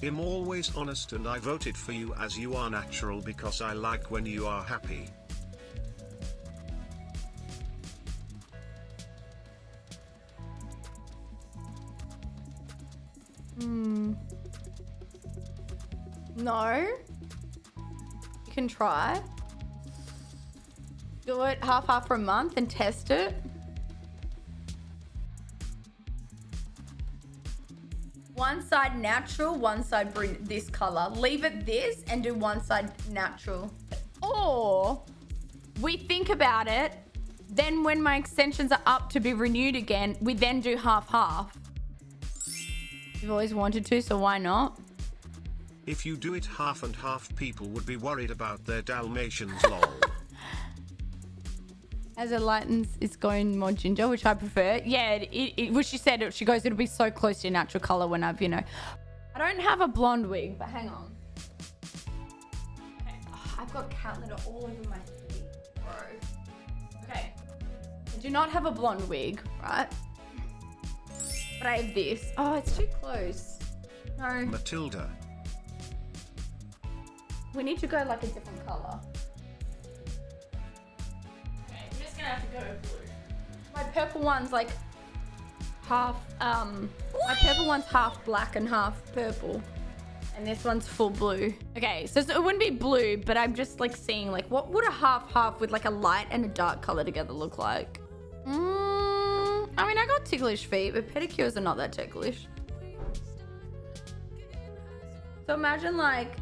I'm always honest and I voted for you as you are natural because I like when you are happy. Hmm. No. You can try. Do it half half for a month and test it. One side natural, one side bring this color. Leave it this and do one side natural. Or we think about it. Then when my extensions are up to be renewed again, we then do half half. You've always wanted to, so why not? If you do it half and half people would be worried about their Dalmatians lol. As it lightens, it's going more ginger, which I prefer. Yeah, it, it, she said, she goes, it'll be so close to your natural color when I've, you know. I don't have a blonde wig, but hang on. Okay. Oh, I've got cat litter all over my feet, bro. Okay. I do not have a blonde wig, right? But I have this. Oh, it's too close. No. Matilda. We need to go like a different color. Gonna go blue. My purple one's like half, um, my purple one's half black and half purple. And this one's full blue. Okay, so it wouldn't be blue, but I'm just like seeing like, what would a half half with like a light and a dark color together look like? Mm, I mean, I got ticklish feet, but pedicures are not that ticklish. So imagine like,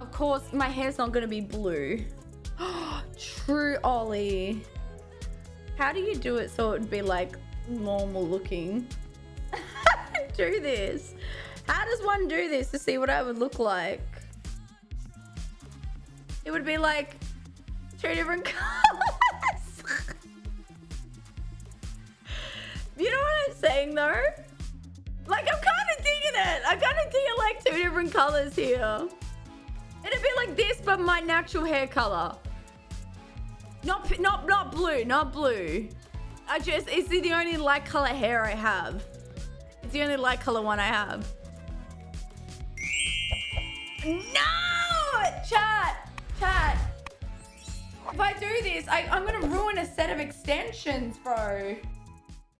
of course, my hair's not gonna be blue. True, Ollie. How do you do it so it would be like normal looking? do this. How does one do this to see what I would look like? It would be like two different colors. you know what I'm saying though? Like I'm kind of digging it. I kind of digging like two different colors here. It'd be like this, but my natural hair color. Not, not, not blue, not blue. I just, it's the only light color hair I have. It's the only light color one I have. No! Chat, chat. If I do this, I, I'm gonna ruin a set of extensions, bro.